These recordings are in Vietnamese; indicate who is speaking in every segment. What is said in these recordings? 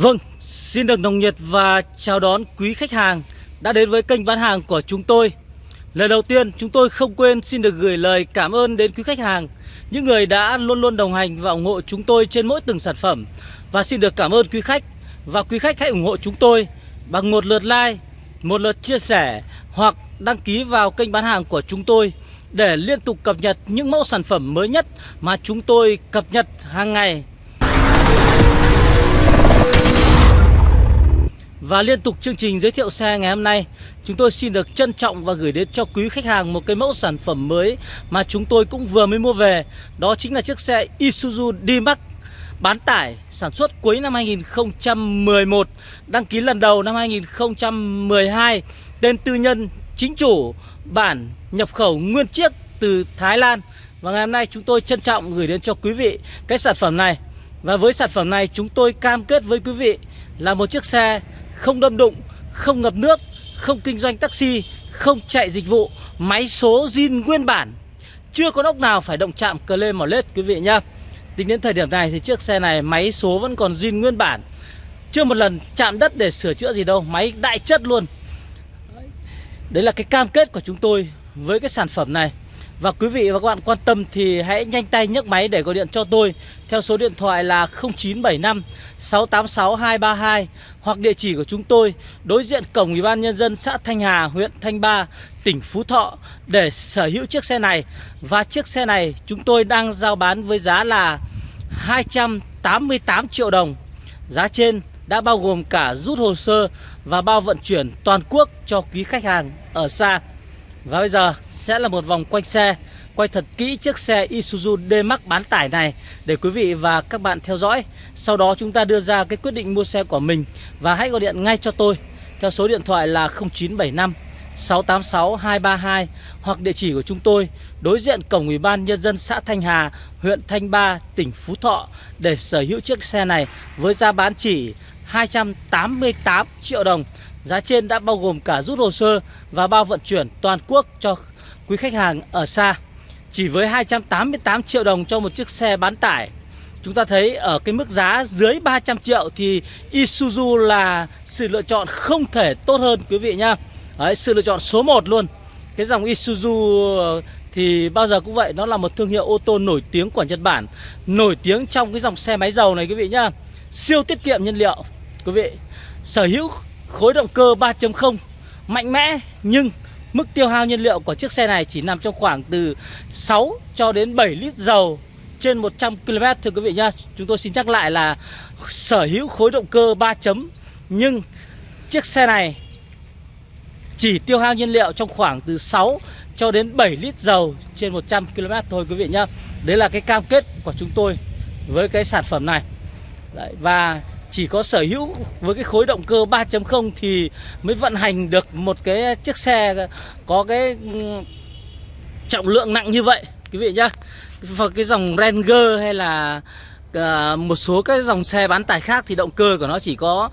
Speaker 1: Vâng, xin được nồng nhiệt và chào đón quý khách hàng đã đến với kênh bán hàng của chúng tôi. Lời đầu tiên, chúng tôi không quên xin được gửi lời cảm ơn đến quý khách hàng, những người đã luôn luôn đồng hành và ủng hộ chúng tôi trên mỗi từng sản phẩm. Và xin được cảm ơn quý khách và quý khách hãy ủng hộ chúng tôi bằng một lượt like, một lượt chia sẻ hoặc đăng ký vào kênh bán hàng của chúng tôi để liên tục cập nhật những mẫu sản phẩm mới nhất mà chúng tôi cập nhật hàng ngày Và liên tục chương trình giới thiệu xe ngày hôm nay, Chúng tôi xin được trân trọng và gửi đến cho quý khách hàng một cái mẫu sản phẩm mới Mà chúng tôi cũng vừa mới mua về. Đó chính là chiếc xe Isuzu D-Max Bán tải sản xuất cuối năm 2011 Đăng ký lần đầu năm 2012 Tên tư nhân, chính chủ, bản nhập khẩu nguyên chiếc từ Thái Lan. Và ngày hôm nay chúng tôi trân trọng gửi đến cho quý vị cái sản phẩm này. Và với sản phẩm này chúng tôi cam kết với quý vị là một chiếc xe không đâm đụng, không ngập nước, không kinh doanh taxi, không chạy dịch vụ, máy số zin nguyên bản. Chưa có ốc nào phải động chạm cờ lê mỏ lết quý vị nhá. Tính đến thời điểm này thì chiếc xe này máy số vẫn còn zin nguyên bản. Chưa một lần chạm đất để sửa chữa gì đâu, máy đại chất luôn. Đấy là cái cam kết của chúng tôi với cái sản phẩm này. Và quý vị và các bạn quan tâm thì hãy nhanh tay nhấc máy để gọi điện cho tôi theo số điện thoại là 0975 686 232 hoặc địa chỉ của chúng tôi đối diện cổng Ủy ban nhân dân xã Thanh Hà, huyện Thanh Ba, tỉnh Phú Thọ để sở hữu chiếc xe này. Và chiếc xe này chúng tôi đang giao bán với giá là 288 triệu đồng. Giá trên đã bao gồm cả rút hồ sơ và bao vận chuyển toàn quốc cho quý khách hàng ở xa. Và bây giờ sẽ là một vòng quanh xe. Quay thật kỹ chiếc xe Isuzu D-Max bán tải này Để quý vị và các bạn theo dõi. Sau đó chúng ta đưa ra cái quyết định mua xe của mình Và hãy gọi điện ngay cho tôi Theo số điện thoại là 0975 686 232 Hoặc địa chỉ của chúng tôi Đối diện cổng Ủy ban Nhân dân xã Thanh Hà Huyện Thanh Ba, tỉnh Phú Thọ Để sở hữu chiếc xe này Với giá bán chỉ 288 triệu đồng. Giá trên đã bao gồm cả rút hồ sơ và bao vận chuyển toàn quốc cho quý khách hàng ở xa Chỉ với 288 triệu đồng cho một chiếc xe bán tải. Chúng ta thấy ở cái mức giá dưới 300 triệu thì Isuzu là sự lựa chọn không thể tốt hơn quý vị nhá. Đấy, Sự lựa chọn số 1 luôn. Cái dòng Isuzu ờ, thì bao giờ cũng vậy Nó là một thương hiệu ô tô nổi tiếng của Nhật Bản Nổi tiếng trong cái dòng xe máy dầu này quý vị nhá. Siêu tiết kiệm nhiên liệu Quý vị. Sở hữu khối động cơ 3.0 Mạnh mẽ nhưng Mức tiêu hao nhiên liệu của chiếc xe này chỉ nằm trong khoảng từ 6 cho đến 7 lít dầu trên 100 km thưa quý vị nhá. Chúng tôi xin nhắc lại là sở hữu khối động cơ 3 chấm nhưng chiếc xe này chỉ tiêu hao nhiên liệu trong khoảng từ 6 cho đến 7 lít dầu trên 100 km thôi quý vị nhá. Đấy là cái cam kết của chúng tôi với cái sản phẩm này. Đấy, và chỉ có sở hữu với cái khối động cơ 3.0 thì mới vận hành được một cái chiếc xe có cái ừ, trọng lượng nặng như vậy quý vị nhá. Và cái dòng Ranger hay là uh, một số cái dòng xe bán tải khác thì động cơ của nó chỉ có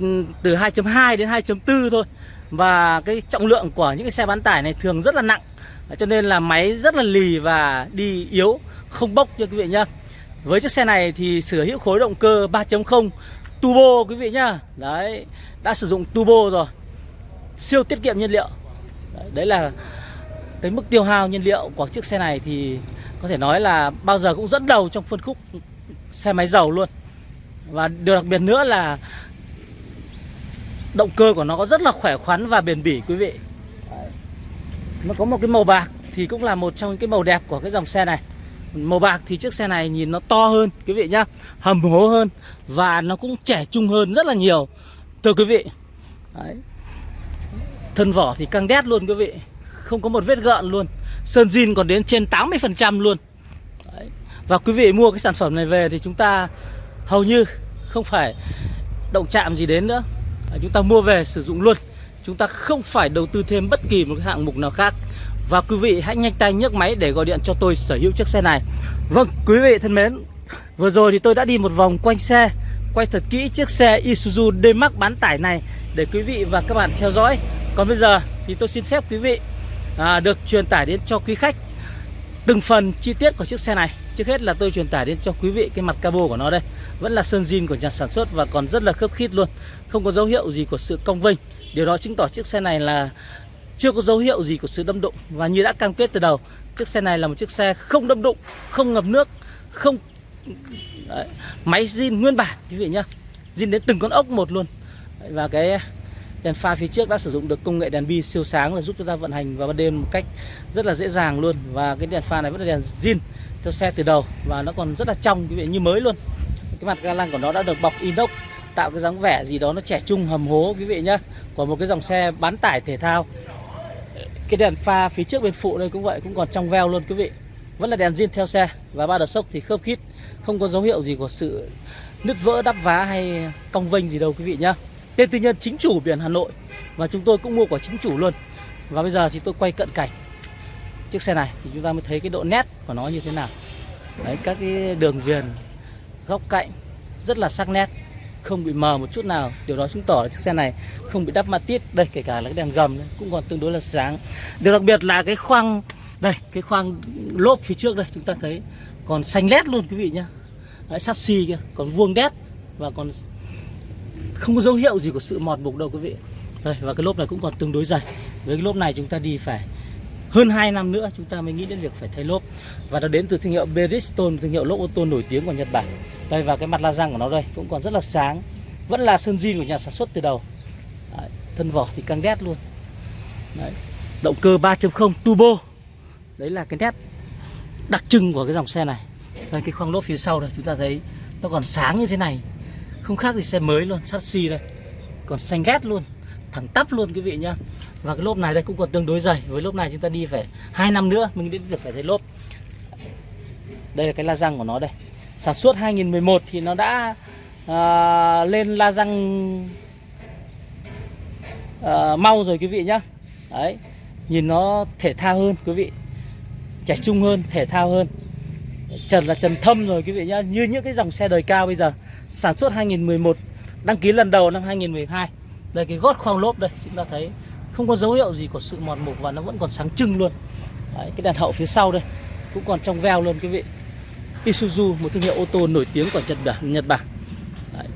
Speaker 1: ừ, từ 2.2 đến 2.4 thôi. Và cái trọng lượng của những cái xe bán tải này thường rất là nặng cho nên là máy rất là lì và đi yếu không bốc cho quý vị nhá. Với chiếc xe này thì sở hữu khối động cơ 3.0 turbo quý vị nhá. Đấy Đã sử dụng turbo rồi. Siêu tiết kiệm nhiên liệu. Đấy, đấy là cái mức tiêu hao nhiên liệu của chiếc xe này thì có thể nói là bao giờ cũng dẫn đầu trong phân khúc xe máy dầu luôn. Và điều đặc biệt nữa là động cơ của nó có rất là khỏe khoắn và bền bỉ quý vị. Nó có một cái màu bạc thì cũng là một trong những cái màu đẹp của cái dòng xe này. Màu bạc thì chiếc xe này nhìn nó to hơn, quý vị nhá, Hầm hố hơn Và nó cũng trẻ trung hơn rất là nhiều. Thưa quý vị, Đấy. Thân vỏ thì căng đét luôn quý vị, Không có một vết gợn luôn. Sơn zin còn đến trên 80% luôn. Đấy. Và quý vị mua cái sản phẩm này về thì chúng ta Hầu như không phải động chạm gì đến nữa. Chúng ta mua về sử dụng luôn. Chúng ta không phải đầu tư thêm bất kỳ một cái hạng mục nào khác và quý vị hãy nhanh tay nhấc máy để gọi điện cho tôi sở hữu chiếc xe này. Vâng quý vị thân mến Vừa rồi thì tôi đã đi một vòng quanh xe Quay thật kỹ chiếc xe Isuzu D-Max bán tải này Để quý vị và các bạn theo dõi. Còn bây giờ thì tôi xin phép quý vị à, Được truyền tải đến cho quý khách Từng phần chi tiết của chiếc xe này. Trước hết là tôi truyền tải đến cho quý vị cái mặt cabo của nó đây. Vẫn là sơn zin của nhà sản xuất và còn rất là khớp khít luôn. Không có dấu hiệu gì của sự cong vênh. Điều đó chứng tỏ chiếc xe này là chưa có dấu hiệu gì của sự đâm đụng và như đã cam kết từ đầu, chiếc xe này là một chiếc xe không đâm đụng, không ngập nước, không, Đấy. máy zin nguyên bản, quý vị nhá, zin đến từng con ốc một luôn Đấy. và cái đèn pha phía trước đã sử dụng được công nghệ đèn bi siêu sáng là giúp chúng ta vận hành vào ban đêm một cách rất là dễ dàng luôn và cái đèn pha này vẫn là đèn zin theo xe từ đầu và nó còn rất là trong, quý vị, như mới luôn cái mặt ga lăng của nó đã được bọc inox, tạo cái dáng vẻ gì đó nó trẻ trung, hầm hố, quý vị nhá, của một cái dòng xe bán tải thể thao cái đèn pha phía trước bên phụ đây cũng vậy, cũng còn trong veo luôn quý vị. Vẫn là đèn zin theo xe và ba đợt sốc thì khớp khít không có dấu hiệu gì của sự nứt vỡ, đắp vá hay cong vênh gì đâu quý vị nhá. Tên tư nhân chính chủ biển Hà Nội và chúng tôi cũng mua của chính chủ luôn. Và bây giờ thì tôi quay cận cảnh. Chiếc xe này thì chúng ta mới thấy cái độ nét của nó như thế nào. Đấy, các cái đường viền góc cạnh rất là sắc nét, không bị mờ một chút nào. Điều đó chứng tỏ là chiếc xe này không bị đắp ma tiết. Đây kể cả là cái đèn gầm cũng còn tương đối là sáng. Điều đặc biệt là cái khoang đây cái khoang lốp phía trước đây chúng ta thấy còn xanh lét luôn quý vị nhá. Đấy, sắt xi kia còn vuông đét và còn không có dấu hiệu gì của sự mọt mục đâu quý vị. Đây và cái lốp này cũng còn tương đối dày. Với cái lốp này chúng ta đi phải hơn 2 năm nữa chúng ta mới nghĩ đến việc phải thay lốp. Và nó đến từ thương hiệu Bridgestone thương hiệu lốp ô tô nổi tiếng của Nhật Bản. Đây và cái mặt la răng của nó đây cũng còn rất là sáng. Vẫn là sơn zin của nhà sản xuất từ đầu thân vỏ thì căng đét luôn. Đấy. động cơ 3.0 turbo. Đấy là cái nét đặc trưng của cái dòng xe này. Đây cái khoang lốp phía sau đây chúng ta thấy nó còn sáng như thế này. Không khác gì xe mới luôn sắt xi đây. Còn xanh ghét luôn thẳng tắp luôn quý vị nhá. Và cái lốp này đây cũng còn tương đối dày. Với lốp này chúng ta đi phải hai năm nữa mình đến việc phải thấy lốp. Đây là cái la răng của nó đây. Sản xuất 2011 thì nó đã à, lên la răng uh, mau rồi quý vị nhá. Đấy nhìn nó thể thao hơn quý vị. Trẻ trung hơn thể thao hơn. Trần là trần thâm rồi quý vị nhá. Như những cái dòng xe đời cao bây giờ sản xuất 2011 đăng ký lần đầu năm 2012 đây cái gót khoang lốp đây chúng ta thấy không có dấu hiệu gì của sự mòn mục và nó vẫn còn sáng trưng luôn. Đấy, cái đèn hậu phía sau đây cũng còn trong veo luôn quý vị. Isuzu một thương hiệu ô tô nổi tiếng của Nhật Bản Nhật Bản. Đấy.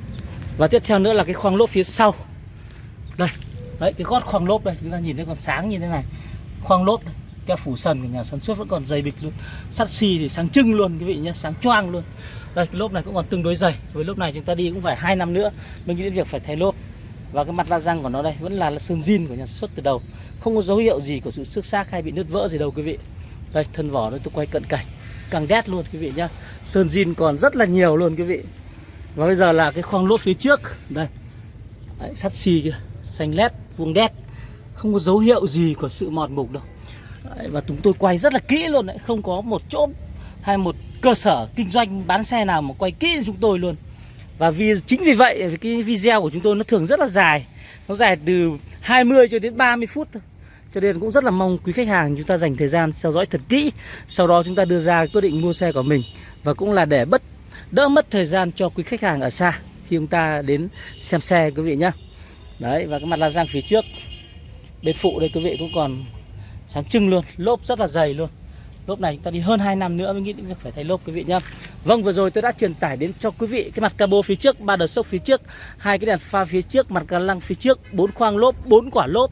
Speaker 1: và tiếp theo nữa là cái khoang lốp phía sau. Đây Đấy, cái gót khoang lốp đây chúng ta nhìn thấy còn sáng như thế này. Khoang lốp đây phủ sần của nhà sản xuất vẫn còn dày bịch luôn. Sắt xi thì sáng trưng luôn quý vị nhé sáng choang luôn. Đây cái lốp này cũng còn tương đối dày. Với lốp này chúng ta đi cũng phải hai năm nữa mình nghĩ đến việc phải thay lốp. Và cái mặt la răng của nó đây vẫn là sơn zin của nhà sản xuất từ đầu. Không có dấu hiệu gì của sự xước xác hay bị nứt vỡ gì đâu quý vị. Đây thân vỏ đây tôi quay cận cảnh. Càng đét luôn quý vị nhá. Sơn zin còn rất là nhiều luôn quý vị. Và bây giờ là cái khoang lốp phía trước. Đây. Đấy, sắt xi kia xanh lét vuông đét. Không có dấu hiệu gì của sự mòn mục đâu. Đấy, và chúng tôi quay rất là kỹ luôn đấy không có một chỗ hay một cơ sở kinh doanh bán xe nào mà quay kỹ chúng tôi luôn. Và vì chính vì vậy cái video của chúng tôi nó thường rất là dài. Nó dài từ 20 cho đến 30 phút thôi. Cho nên cũng rất là mong quý khách hàng chúng ta dành thời gian theo dõi thật kỹ. Sau đó chúng ta đưa ra quyết định mua xe của mình. Và cũng là để bất đỡ mất thời gian cho quý khách hàng ở xa khi chúng ta đến xem xe quý vị nhé đấy, và cái mặt la răng phía trước, bên phụ đây quý vị cũng còn sáng trưng luôn, lốp rất là dày luôn. Lốp này chúng ta đi hơn 2 năm nữa mới nghĩ đến việc phải thay lốp quý vị nhá. Vâng vừa rồi tôi đã truyền tải đến cho quý vị cái mặt cabo phía trước, ba đợt sốc phía trước, hai cái đèn pha phía trước, mặt ga lăng phía trước, bốn khoang lốp, bốn quả lốp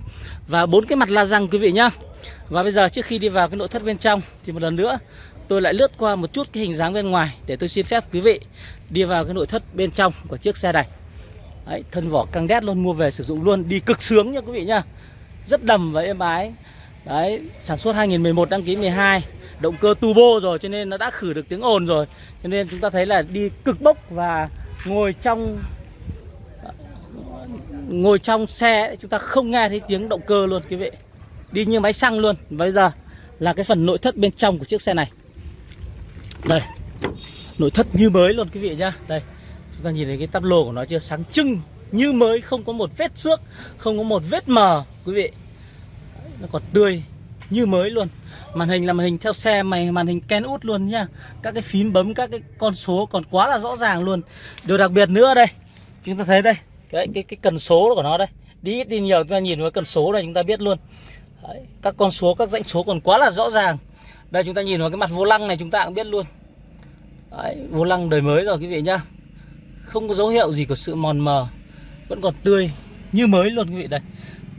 Speaker 1: và bốn cái mặt la răng quý vị nhá. Và bây giờ trước khi đi vào cái nội thất bên trong thì một lần nữa tôi lại lướt qua một chút cái hình dáng bên ngoài để tôi xin phép quý vị đi vào cái nội thất bên trong của chiếc xe này. Đấy, thân vỏ căng đét luôn mua về sử dụng luôn đi cực sướng nha quý vị nhá rất đầm và êm ái. Đấy, sản xuất 2011 đăng ký 12 Động cơ turbo rồi cho nên nó đã khử được tiếng ồn rồi. Cho nên chúng ta thấy là đi cực bốc và ngồi trong Ngồi trong xe chúng ta không nghe thấy tiếng động cơ luôn quý vị. Đi như máy xăng luôn. Và bây giờ là cái phần nội thất bên trong của chiếc xe này. Đây. Nội thất như mới luôn quý vị nhá. Đây. Chúng ta nhìn thấy cái tắp lô của nó chưa? Sáng trưng Như mới không có một vết xước Không có một vết mờ quý vị. Nó còn tươi như mới luôn. Màn hình là màn hình theo xe mày màn hình Ken út luôn nhá. Các cái phím bấm các cái con số còn quá là rõ ràng luôn. Điều đặc biệt nữa đây chúng ta thấy đây cái cái cái cần số của nó đây. Đi ít đi nhiều chúng ta nhìn vào cần số này chúng ta biết luôn. Đấy, các con số các dãy số còn quá là rõ ràng. Đây chúng ta nhìn vào cái mặt vô lăng này chúng ta cũng biết luôn. Đấy, vô lăng đời mới rồi quý vị nhá. Không có dấu hiệu gì của sự mòn mờ, Vẫn còn tươi như mới luôn quý vị đây.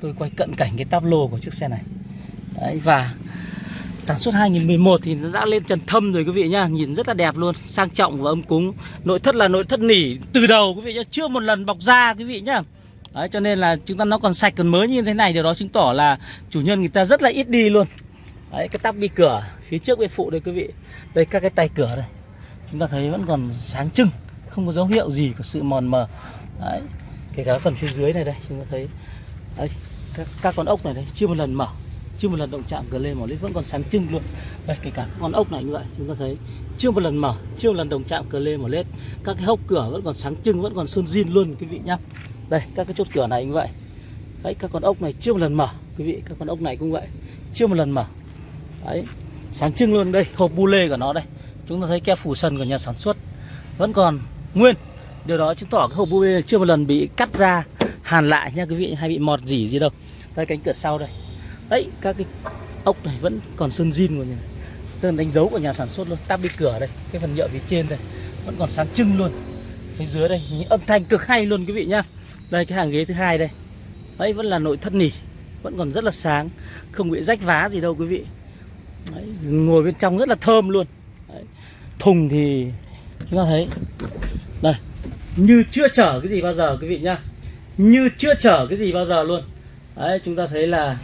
Speaker 1: Tôi quay cận cảnh cái táp lô của chiếc xe này. Đấy, và Sản xuất 2011 thì nó đã lên trần thâm rồi quý vị nhá, Nhìn rất là đẹp luôn, Sang trọng và âm cúng. Nội thất là nội thất nỉ từ đầu quý vị nhá, Chưa một lần bọc da quý vị nhá. Đấy, cho nên là chúng ta nó còn sạch, còn mới như thế này, Điều đó chứng tỏ là chủ nhân người ta rất là ít đi luôn. Đấy, cái tắp bi cửa, Phía trước bên phụ đây quý vị. Đây, các cái tay cửa đây. Chúng ta thấy vẫn còn sáng trưng. Không có dấu hiệu gì của sự mòn mờ. Đấy Kể cả phần phía dưới này đây Chúng ta thấy. Đấy các, các con ốc này đây chưa một lần mở chưa một lần động chạm gần lên mỏ lít vẫn còn sáng trưng luôn. Đây kể cả con ốc này như vậy chúng ta thấy chưa một lần mở chưa một lần đồng chạm cờ lên mỏ lết. Các cái hốc cửa vẫn còn sáng trưng vẫn còn sơn zin luôn quý vị nhá. Đây các cái chốt cửa này như vậy. Đấy các con ốc này chưa một lần mở quý vị các con ốc này cũng vậy. Chưa một lần mở. Đấy sáng trưng luôn đây hộp bu lê của nó đây. Chúng ta thấy keo phủ sần của nhà sản xuất vẫn còn nguyên. Điều đó chứng tỏ cái hộp bu chưa một lần bị cắt ra hàn lại nha quý vị hay bị mọt dỉ gì đâu. Đây cánh cửa sau đây. Đấy các cái ốc này vẫn còn sơn zin của nhà sơn đánh dấu của nhà sản xuất luôn. Tắp đi cửa đây cái phần nhựa phía trên đây vẫn còn sáng trưng luôn. Phía dưới đây những âm thanh cực hay luôn quý vị nhá. Đây cái hàng ghế thứ hai đây. Đấy vẫn là nội thất nỉ vẫn còn rất là sáng không bị rách vá gì đâu quý vị. Đấy, ngồi bên trong rất là thơm luôn. Đấy. thùng thì chúng ta thấy đây. Như chưa chở cái gì bao giờ quý vị nhá. Như chưa chở cái gì bao giờ luôn. Đấy chúng ta thấy là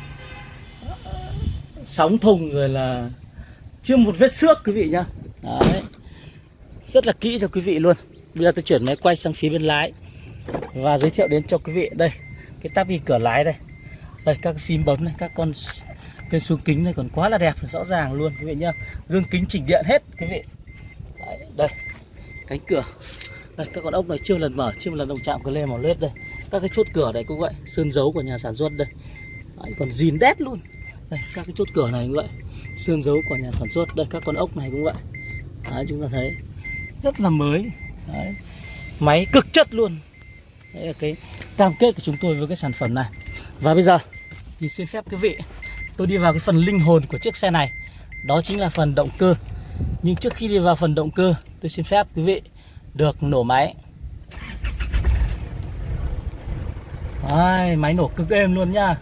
Speaker 1: ờ, sóng thùng rồi là chưa một vết xước quý vị nhá. Đấy. Rất là kỹ cho quý vị luôn. Bây giờ tôi chuyển máy quay sang phía bên lái và giới thiệu đến cho quý vị. Đây cái tắp cửa lái đây. Đây các phím bấm này các con bên xuống kính này còn quá là đẹp rõ ràng luôn quý vị nhá. Gương kính chỉnh điện hết quý vị. Đấy, đây cánh cửa đây các con ốc này chưa lần mở chưa một lần động chạm cái lên màu lết đây. Các cái chốt cửa này cũng vậy sơn dấu của nhà sản xuất đây. Đấy, còn dìn đét luôn. Đây các cái chốt cửa này cũng vậy sơn dấu của nhà sản xuất. Đây các con ốc này cũng vậy đấy, chúng ta thấy rất là mới. Đấy. máy cực chất luôn. Đấy là cái cam kết của chúng tôi với cái sản phẩm này. Và bây giờ thì xin phép quý vị tôi đi vào cái phần linh hồn của chiếc xe này. Đó chính là phần động cơ. Nhưng trước khi đi vào phần động cơ tôi xin phép quý vị được nổ máy. Đấy, máy nổ cực êm luôn nha.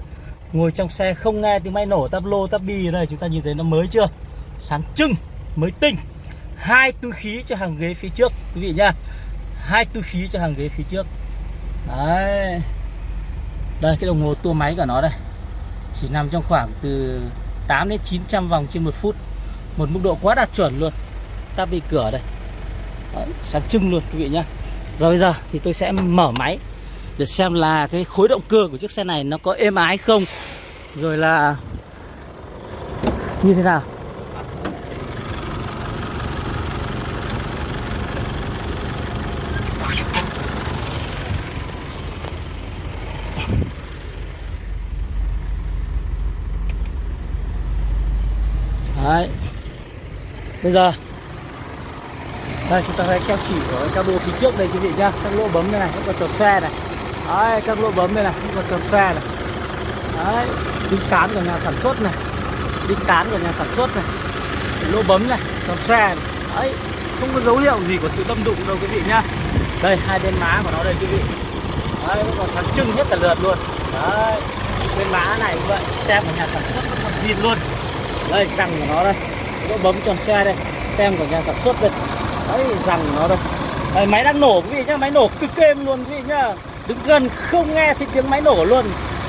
Speaker 1: Ngồi trong xe không nghe tiếng máy nổ tắp lô tắp bi ở đây Chúng ta nhìn thấy nó mới chưa? Sáng trưng, mới tinh. Hai túi khí cho hàng ghế phía trước Quý vị nhá hai túi khí cho hàng ghế phía trước. Đấy. Đây cái đồng hồ tua máy của nó đây. Chỉ nằm trong khoảng từ 8 đến 900 vòng trên một phút. Một mức độ quá đạt chuẩn luôn. Tắp bị cửa đây. Đấy, Sáng trưng luôn quý vị nhá. Rồi bây giờ thì tôi sẽ mở máy để xem là cái khối động cơ của chiếc xe này nó có êm ái không. Rồi là như thế nào? Đấy. Bây giờ đây chúng ta thấy keo chỉ ở các bộ phía trước đây quý vị nhá. Các lỗ bấm đây này, các tròn xe này. Đấy các lỗ bấm đây này các tròn xe này. Đấy đinh cán của nhà sản xuất này. Đinh cán của nhà sản xuất này. Lỗ bấm này tròn xe này. đấy không có dấu hiệu gì của sự đâm đụng đâu quý vị nhá. Đây hai bên má của nó đây quý vị. Đấy nó còn sáng trưng hết cả lượt luôn. Đấy bên má này cũng vậy. Tem của nhà sản xuất nó còn zin luôn. Đây răng của nó đây. Lỗ bấm tròn xe đây. Tem của nhà sản xuất đây đấy rằng nó đây đấy, máy đang nổ quý vị nhá? Máy nổ cực êm luôn quý vị nhá? Đứng gần không nghe thấy tiếng máy nổ luôn.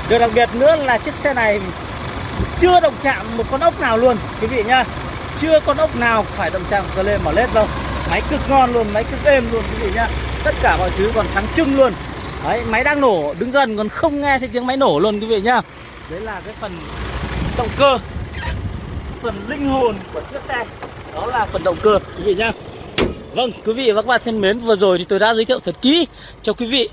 Speaker 1: Điều đặc biệt nữa là chiếc xe này chưa động chạm một con ốc nào luôn quý vị nhá. Chưa con ốc nào phải động chạm cơ lên mở lết đâu. Máy cực ngon luôn máy cực êm luôn quý vị nhá. Tất cả mọi thứ còn sáng trưng luôn. Đấy máy đang nổ đứng gần còn không nghe thấy tiếng máy nổ luôn quý vị nhá. Đấy là cái phần động cơ phần linh hồn của chiếc xe. Đó là phần động cơ quý vị nhá vâng quý vị và các bạn thân mến, vừa rồi thì tôi đã giới thiệu thật kỹ cho quý vị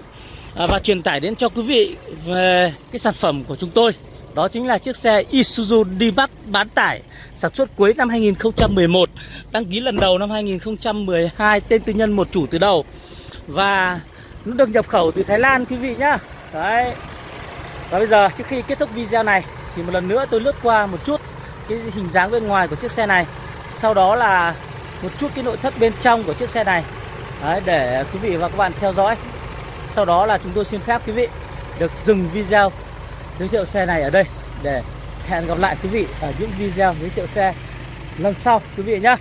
Speaker 1: à, và truyền tải đến cho quý vị về cái sản phẩm của chúng tôi. Đó chính là chiếc xe Isuzu D-Max bán tải sản xuất cuối năm 2011 đăng ký lần đầu năm 2012 tên tư nhân một chủ từ đầu. Và nó được nhập khẩu từ Thái Lan, quý vị nhá. Đấy. Và bây giờ, trước khi kết thúc video này, thì một lần nữa tôi lướt qua một chút cái hình dáng bên ngoài của chiếc xe này. Sau đó là một chút cái nội thất bên trong của chiếc xe này. Đấy, để quý vị và các bạn theo dõi. Sau đó là chúng tôi xin phép quý vị được dừng video giới thiệu xe này ở đây để hẹn gặp lại quý vị ở những video giới thiệu xe lần sau quý vị nhá.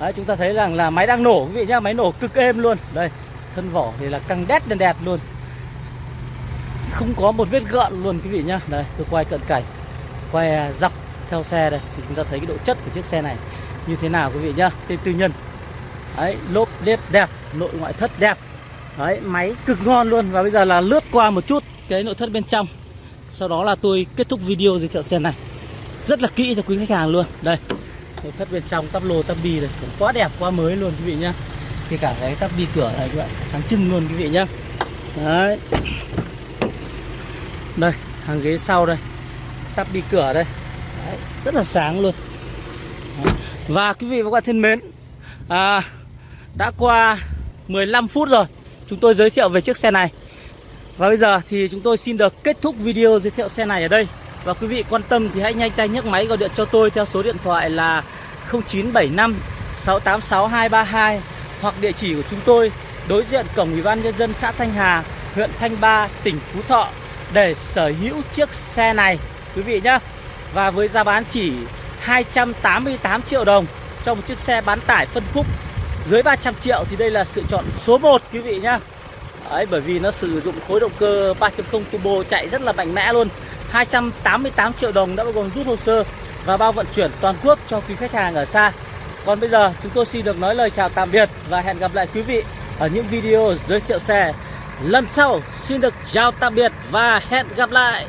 Speaker 1: Đấy, chúng ta thấy rằng là máy đang nổ quý vị nhá máy nổ cực êm luôn. Đây thân vỏ thì là căng đét đèn đẹp luôn. Không có một vết gợn luôn quý vị nhá. Đây tôi quay cận cảnh quay dọc theo xe đây. Thì chúng ta thấy cái độ chất của chiếc xe này như thế nào quý vị nhá? Tên tư nhân. Đấy lốp lết đẹp nội ngoại thất đẹp. Đấy máy cực ngon luôn và bây giờ là lướt qua một chút cái nội thất bên trong. Sau đó là tôi kết thúc video giới thiệu xe này. Rất là kỹ cho quý khách hàng luôn. Đây nội thất bên trong tắp lô tắp bi này cũng quá đẹp quá mới luôn quý vị nhá. Kể cả cái tắp bi cửa này các bạn sáng trưng luôn quý vị nhá. Đấy. Đây hàng ghế sau đây tắp bi cửa đây. Đấy, rất là sáng luôn và quý vị và các bạn thân mến à, đã qua 15 phút rồi chúng tôi giới thiệu về chiếc xe này. Và bây giờ thì chúng tôi xin được kết thúc video giới thiệu xe này ở đây. Và quý vị quan tâm thì hãy nhanh tay nhấc máy gọi điện cho tôi theo số điện thoại là 0975 686 232 Hoặc địa chỉ của chúng tôi đối diện cổng Ủy ban Nhân dân xã Thanh Hà, huyện Thanh Ba, tỉnh Phú Thọ Để sở hữu chiếc xe này quý vị nhé Và với giá bán chỉ 288 triệu đồng cho một chiếc xe bán tải phân khúc dưới 300 triệu thì đây là sự chọn số 1 quý vị nhá. Đấy, bởi vì nó sử dụng khối động cơ 3.0 turbo chạy rất là mạnh mẽ luôn. 288 triệu đồng đã bao gồm rút hồ sơ và bao vận chuyển toàn quốc cho quý khách hàng ở xa. Còn bây giờ chúng tôi xin được nói lời chào tạm biệt và hẹn gặp lại quý vị ở những video giới thiệu xe lần sau. Xin được chào tạm biệt và hẹn gặp lại.